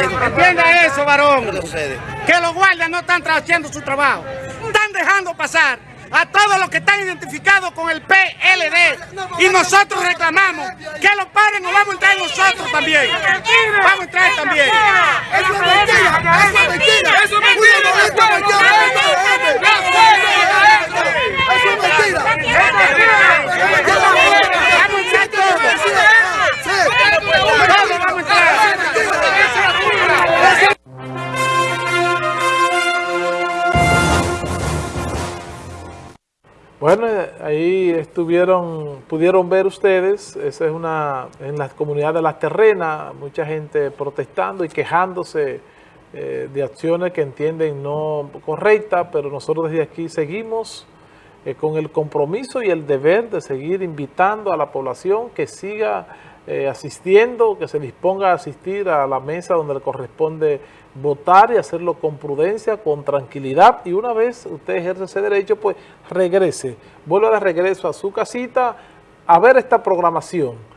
Entienda eso, varón. Que los guardias no están haciendo su trabajo. Están dejando pasar a todos los que están identificados con el PLD. Y nosotros reclamamos que lo paren o vamos a entrar nosotros también. Vamos a entrar también. Bueno, ahí estuvieron, pudieron ver ustedes, esa es una, en las comunidades de las terrenas, mucha gente protestando y quejándose eh, de acciones que entienden no correctas, pero nosotros desde aquí seguimos eh, con el compromiso y el deber de seguir invitando a la población que siga eh, asistiendo, que se disponga a asistir a la mesa donde le corresponde votar y hacerlo con prudencia, con tranquilidad. Y una vez usted ejerce ese derecho, pues regrese, vuelva de regreso a su casita a ver esta programación